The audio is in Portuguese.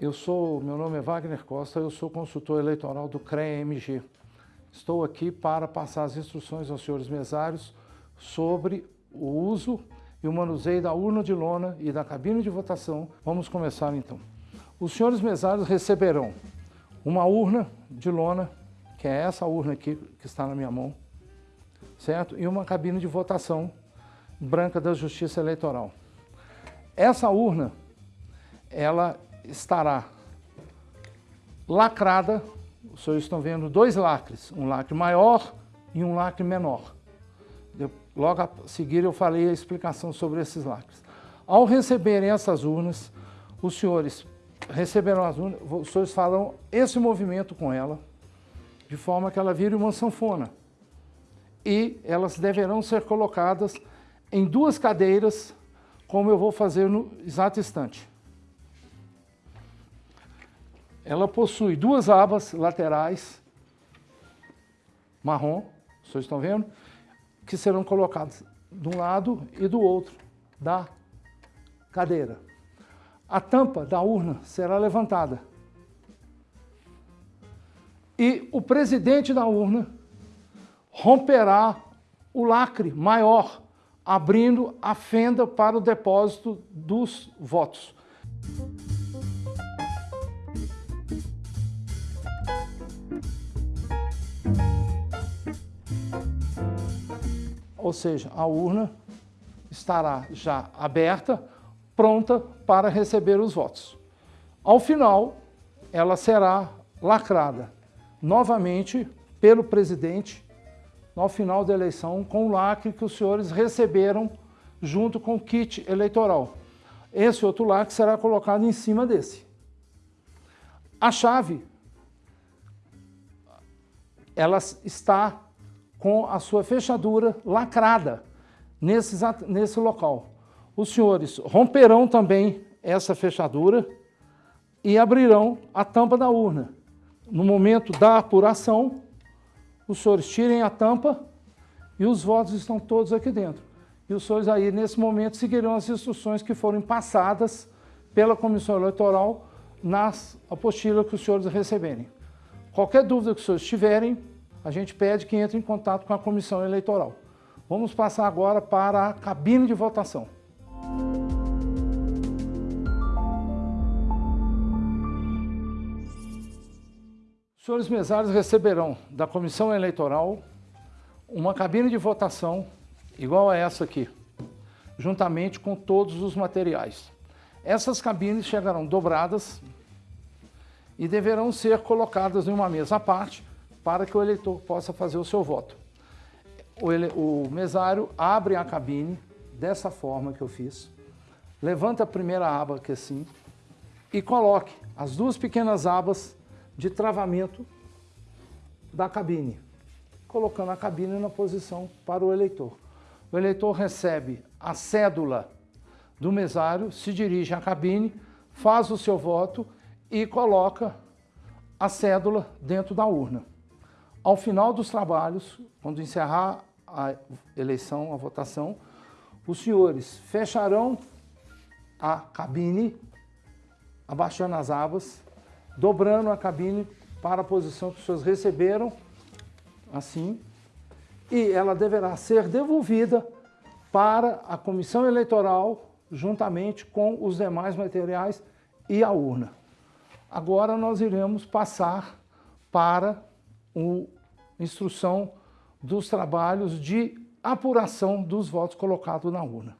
Eu sou, meu nome é Wagner Costa, eu sou consultor eleitoral do CREA-MG. Estou aqui para passar as instruções aos senhores mesários sobre o uso e o manuseio da urna de lona e da cabine de votação. Vamos começar então. Os senhores mesários receberão uma urna de lona, que é essa urna aqui que está na minha mão, certo? E uma cabine de votação branca da Justiça Eleitoral. Essa urna, ela estará lacrada, os senhores estão vendo dois lacres, um lacre maior e um lacre menor. Eu, logo a seguir eu falei a explicação sobre esses lacres. Ao receberem essas urnas, os senhores receberão as urnas, os senhores farão esse movimento com ela, de forma que ela vire uma sanfona. E elas deverão ser colocadas em duas cadeiras, como eu vou fazer no exato instante. Ela possui duas abas laterais, marrom, vocês estão vendo, que serão colocadas de um lado e do outro da cadeira. A tampa da urna será levantada. E o presidente da urna romperá o lacre maior, abrindo a fenda para o depósito dos votos. Ou seja, a urna estará já aberta, pronta para receber os votos. Ao final, ela será lacrada novamente pelo presidente no final da eleição com o lacre que os senhores receberam junto com o kit eleitoral. Esse outro lacre será colocado em cima desse. A chave, ela está com a sua fechadura lacrada nesse, nesse local. Os senhores romperão também essa fechadura e abrirão a tampa da urna. No momento da apuração, os senhores tirem a tampa e os votos estão todos aqui dentro. E os senhores aí, nesse momento, seguirão as instruções que foram passadas pela Comissão Eleitoral nas apostilas que os senhores receberem. Qualquer dúvida que os senhores tiverem, a gente pede que entre em contato com a comissão eleitoral. Vamos passar agora para a cabine de votação. Os senhores mesários receberão da comissão eleitoral uma cabine de votação igual a essa aqui, juntamente com todos os materiais. Essas cabines chegarão dobradas e deverão ser colocadas em uma mesa à parte para que o eleitor possa fazer o seu voto. O, ele, o mesário abre a cabine dessa forma que eu fiz, levanta a primeira aba aqui assim e coloque as duas pequenas abas de travamento da cabine, colocando a cabine na posição para o eleitor. O eleitor recebe a cédula do mesário, se dirige à cabine, faz o seu voto e coloca a cédula dentro da urna. Ao final dos trabalhos, quando encerrar a eleição, a votação, os senhores fecharão a cabine, abaixando as abas, dobrando a cabine para a posição que os senhores receberam, assim, e ela deverá ser devolvida para a comissão eleitoral, juntamente com os demais materiais e a urna. Agora nós iremos passar para o, instrução dos trabalhos de apuração dos votos colocados na urna.